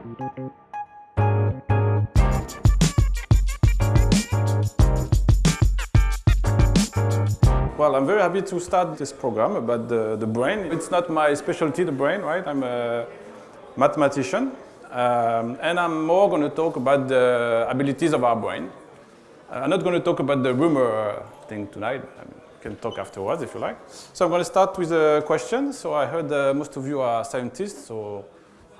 Well, I'm very happy to start this program about the, the brain. It's not my specialty, the brain, right? I'm a mathematician. Um, and I'm more going to talk about the abilities of our brain. Uh, I'm not going to talk about the rumor thing tonight. I mean, can talk afterwards if you like. So I'm going to start with a question. So I heard uh, most of you are scientists, so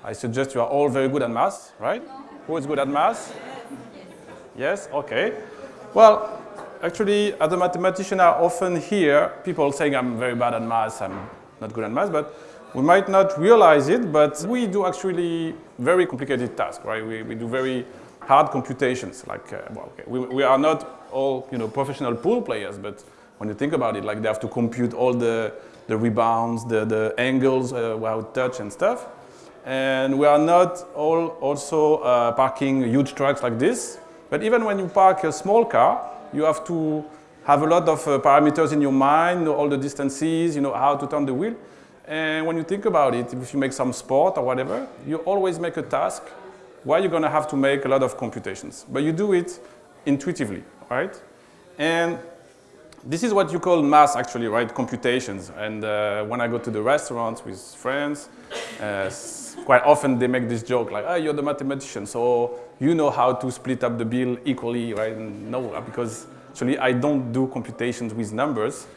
I suggest you are all very good at math, right? Who is good at math? Yes? Okay. Well, actually, as a mathematician, I often hear people saying I'm very bad at math, I'm not good at math, but we might not realize it, but we do actually very complicated tasks, right? We, we do very hard computations, like, uh, well, okay. we, we are not all, you know, professional pool players, but when you think about it, like they have to compute all the, the rebounds, the, the angles uh, while touch and stuff. And we are not all also uh, parking huge trucks like this, but even when you park a small car, you have to have a lot of uh, parameters in your mind, know all the distances, you know how to turn the wheel. And when you think about it, if you make some sport or whatever, you always make a task where you're going to have to make a lot of computations. But you do it intuitively, right? And this is what you call math, actually, right? Computations. And uh, when I go to the restaurants with friends, uh, quite often they make this joke like, oh, you're the mathematician, so you know how to split up the bill equally, right? And no, because actually I don't do computations with numbers.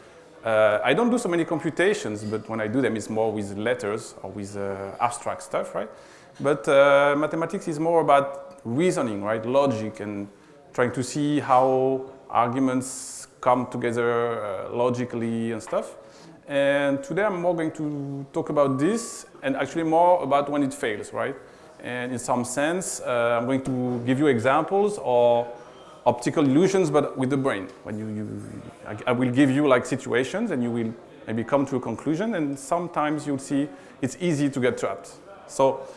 Uh, I don't do so many computations, but when I do them, it's more with letters or with uh, abstract stuff, right? But uh, mathematics is more about reasoning, right? Logic and trying to see how arguments come together uh, logically and stuff. And today I'm more going to talk about this and actually more about when it fails, right? And in some sense, uh, I'm going to give you examples or optical illusions, but with the brain. When you, you I, I, will give you like situations and you will maybe come to a conclusion and sometimes you'll see it's easy to get trapped. So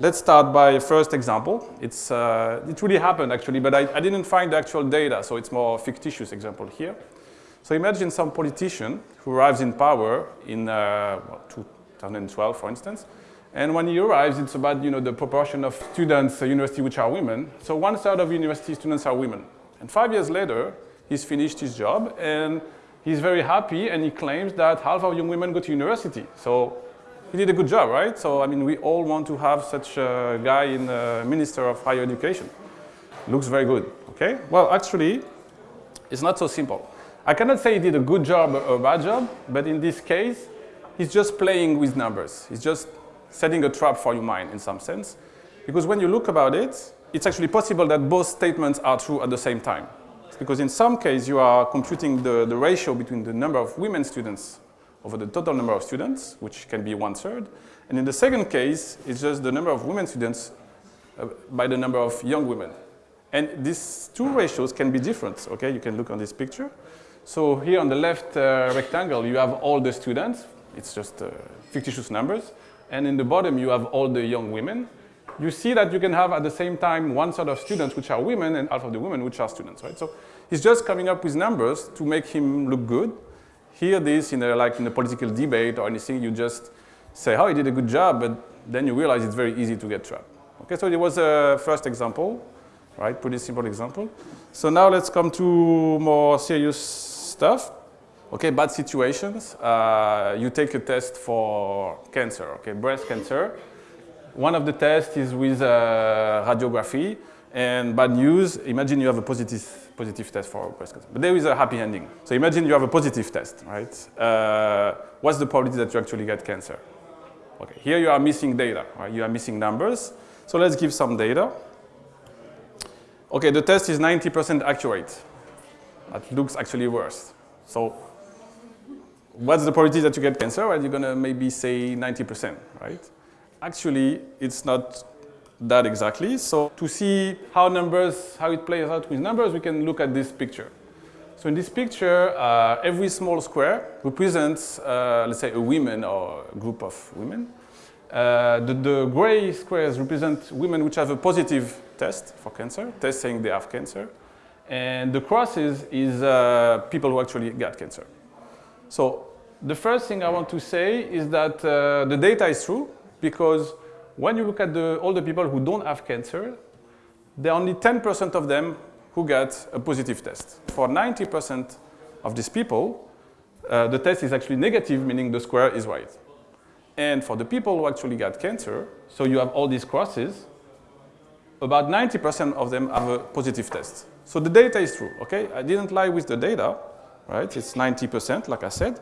let's start by first example. It's, uh, it really happened actually, but I, I didn't find the actual data, so it's more fictitious example here. So imagine some politician who arrives in power in uh, 2012, for instance, and when he arrives, it's about you know, the proportion of students at university which are women. So one third of university students are women. And five years later, he's finished his job and he's very happy and he claims that half of young women go to university. So he did a good job, right? So I mean, we all want to have such a guy in the Minister of Higher Education. Looks very good, okay? Well, actually, it's not so simple. I cannot say he did a good job or a bad job, but in this case, he's just playing with numbers. He's just setting a trap for your mind in some sense. Because when you look about it, it's actually possible that both statements are true at the same time. Because in some case, you are computing the, the ratio between the number of women students over the total number of students, which can be one third. And in the second case, it's just the number of women students uh, by the number of young women. And these two ratios can be different, okay? You can look on this picture. So here on the left uh, rectangle, you have all the students. It's just uh, fictitious numbers and in the bottom you have all the young women, you see that you can have at the same time one set of students which are women and half of the women which are students, right? So he's just coming up with numbers to make him look good. Here this in a, like in a political debate or anything, you just say, oh, he did a good job, but then you realize it's very easy to get trapped. Okay, so it was a first example, right? Pretty simple example. So now let's come to more serious stuff. Okay, bad situations. Uh, you take a test for cancer, okay, breast cancer. One of the tests is with uh, radiography. And bad news, imagine you have a positive, positive test for breast cancer. But there is a happy ending. So imagine you have a positive test, right? Uh, what's the probability that you actually get cancer? Okay, here you are missing data, right? You are missing numbers. So let's give some data. Okay, the test is 90% accurate. That looks actually worse. So what's the probability that you get cancer? Well, you're going to maybe say 90%, right? Actually, it's not that exactly. So to see how numbers, how it plays out with numbers, we can look at this picture. So in this picture, uh, every small square represents, uh, let's say, a woman or a group of women. Uh, the, the, gray squares represent women which have a positive test for cancer, test saying they have cancer. And the crosses is uh, people who actually got cancer. So the first thing I want to say is that uh, the data is true because when you look at the, all the people who don't have cancer, there are only 10% of them who get a positive test. For 90% of these people, uh, the test is actually negative, meaning the square is right. And for the people who actually got cancer, so you have all these crosses, about 90% of them have a positive test. So the data is true, okay? I didn't lie with the data, right? It's 90%, like I said.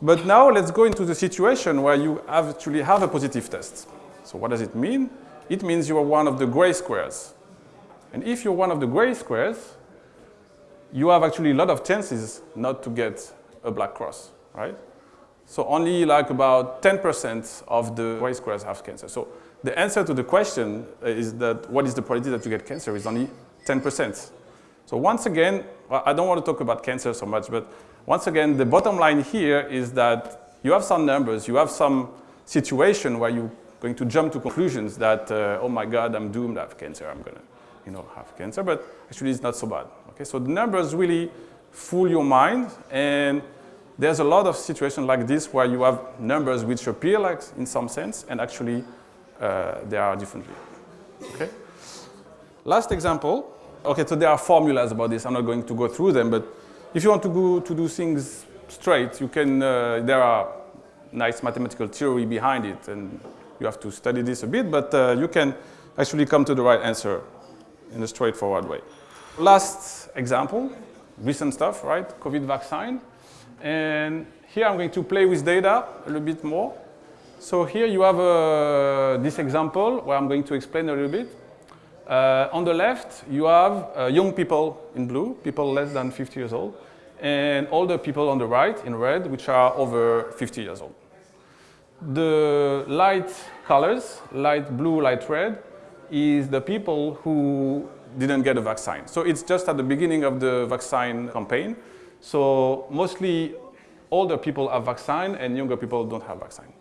But now let's go into the situation where you actually have a positive test. So what does it mean? It means you are one of the gray squares. And if you're one of the gray squares, you have actually a lot of chances not to get a black cross, right? So only like about 10% of the gray squares have cancer. So the answer to the question is that what is the probability that you get cancer is only 10%. So once again, I don't want to talk about cancer so much, but once again, the bottom line here is that you have some numbers, you have some situation where you're going to jump to conclusions that, uh, oh my God, I'm doomed, I have cancer, I'm gonna you know, have cancer, but actually it's not so bad. Okay, so the numbers really fool your mind and there's a lot of situations like this where you have numbers which appear like in some sense and actually uh, they are differently. Okay? Last example. Okay, so there are formulas about this. I'm not going to go through them, but if you want to go to do things straight, you can, uh, there are nice mathematical theory behind it, and you have to study this a bit, but uh, you can actually come to the right answer in a straightforward way. Last example, recent stuff, right? COVID vaccine. And here I'm going to play with data a little bit more. So here you have uh, this example where I'm going to explain a little bit. Uh, on the left, you have uh, young people in blue, people less than 50 years old, and older people on the right in red, which are over 50 years old. The light colors, light blue, light red, is the people who didn't get a vaccine. So it's just at the beginning of the vaccine campaign. So mostly older people have vaccine and younger people don't have vaccine.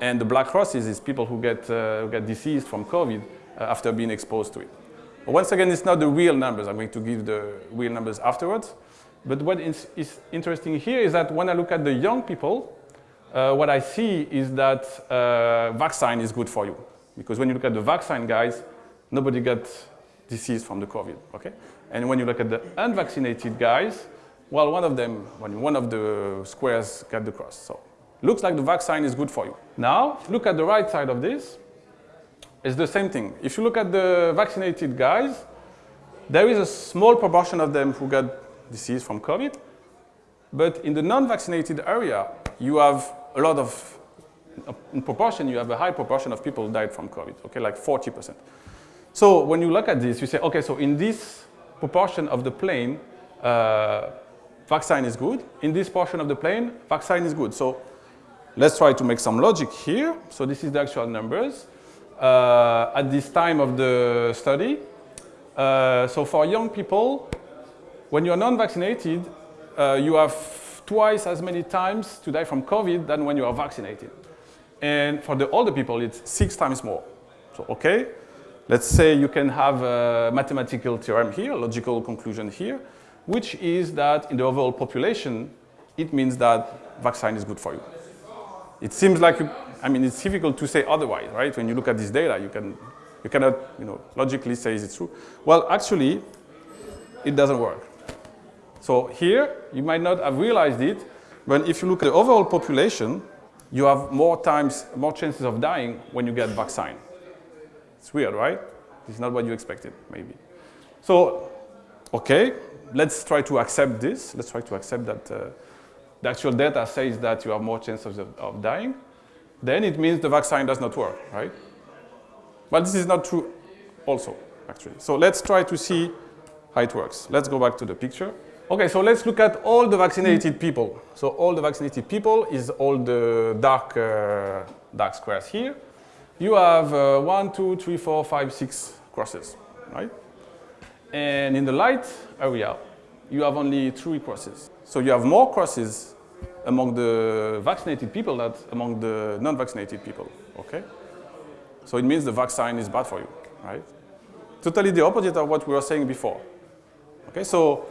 And the black crosses is people who get, uh, who get diseased from COVID after being exposed to it. But once again, it's not the real numbers. I'm going to give the real numbers afterwards. But what is, is interesting here is that when I look at the young people, uh, what I see is that uh, vaccine is good for you. Because when you look at the vaccine guys, nobody got disease from the COVID, okay? And when you look at the unvaccinated guys, well, one of them, one of the squares got the cross. So looks like the vaccine is good for you. Now, look at the right side of this. It's the same thing. If you look at the vaccinated guys, there is a small proportion of them who got disease from COVID. But in the non-vaccinated area, you have a lot of, in proportion, you have a high proportion of people who died from COVID, okay, like 40%. So when you look at this, you say, okay, so in this proportion of the plane, uh, vaccine is good. In this portion of the plane, vaccine is good. So let's try to make some logic here. So this is the actual numbers uh, at this time of the study. Uh, so for young people, when you're non-vaccinated, uh, you have twice as many times to die from COVID than when you are vaccinated. And for the older people, it's six times more. So, okay, let's say you can have a mathematical theorem here, logical conclusion here, which is that in the overall population, it means that vaccine is good for you. It seems like, you, I mean, it's difficult to say otherwise, right? When you look at this data, you, can, you cannot, you know, logically say it's true. Well, actually, it doesn't work. So here, you might not have realized it, but if you look at the overall population, you have more times, more chances of dying when you get vaccine. It's weird, right? It's not what you expected, maybe. So, okay, let's try to accept this. Let's try to accept that uh, the actual data says that you have more chances of, of dying, then it means the vaccine does not work, right? But this is not true also, actually. So let's try to see how it works. Let's go back to the picture. Okay, so let's look at all the vaccinated people. So all the vaccinated people is all the dark, uh, dark squares here. You have uh, one, two, three, four, five, six crosses, right? And in the light area, you have only three crosses. So you have more crosses among the vaccinated people than among the non-vaccinated people, okay? So it means the vaccine is bad for you, right? Totally the opposite of what we were saying before. Okay, so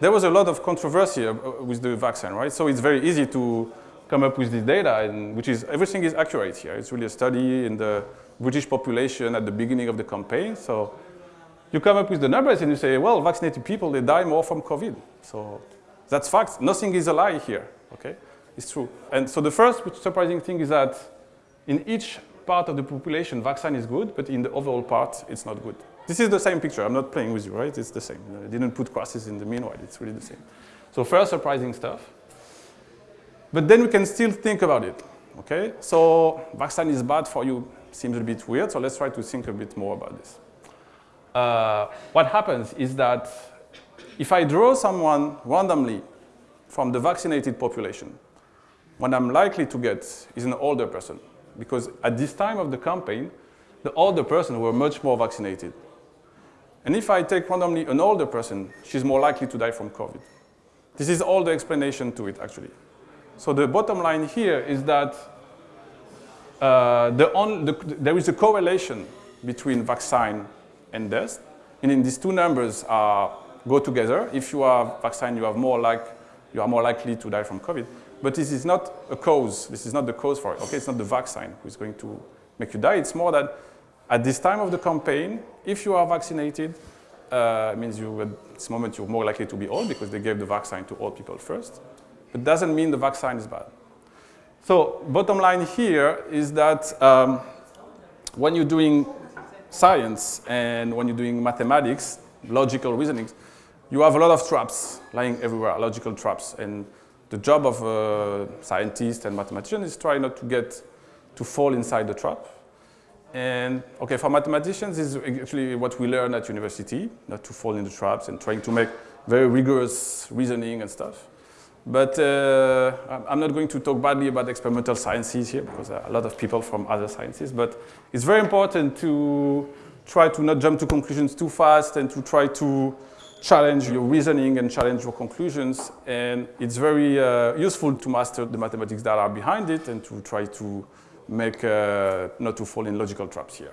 there was a lot of controversy uh, with the vaccine, right? So it's very easy to come up with this data, and which is, everything is accurate here. It's really a study in the British population at the beginning of the campaign. So you come up with the numbers and you say, well, vaccinated people, they die more from COVID. So that's fact. Nothing is a lie here, okay? It's true. And so the first surprising thing is that in each part of the population, vaccine is good, but in the overall part, it's not good. This is the same picture. I'm not playing with you, right? It's the same. I didn't put crosses in the meanwhile. It's really the same. So first surprising stuff. But then we can still think about it, okay? So vaccine is bad for you seems a bit weird, so let's try to think a bit more about this. Uh, what happens is that if I draw someone randomly from the vaccinated population, what I'm likely to get is an older person. Because at this time of the campaign, the older person were much more vaccinated. And if I take randomly an older person, she's more likely to die from COVID. This is all the explanation to it, actually. So the bottom line here is that uh, the on, the, there is a correlation between vaccine and death. And these two numbers go together. If you are vaccinated, you, have more like, you are more likely to die from COVID. But this is not a cause. This is not the cause for it. Okay, it's not the vaccine who is going to make you die. It's more that at this time of the campaign, if you are vaccinated, uh, means you, at this moment you're more likely to be old because they gave the vaccine to old people first. It doesn't mean the vaccine is bad. So bottom line here is that um, when you're doing science and when you're doing mathematics, logical reasoning, you have a lot of traps lying everywhere, logical traps. And the job of a scientist and mathematician is try not to get to fall inside the trap. And okay, for mathematicians, this is actually what we learn at university, not to fall in the traps and trying to make very rigorous reasoning and stuff. But uh, I'm not going to talk badly about experimental sciences here because a lot of people from other sciences, but it's very important to try to not jump to conclusions too fast and to try to challenge your reasoning and challenge your conclusions. And it's very uh, useful to master the mathematics that are behind it and to try to make, uh, not to fall in logical traps here.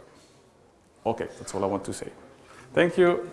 Okay, that's all I want to say. Thank you.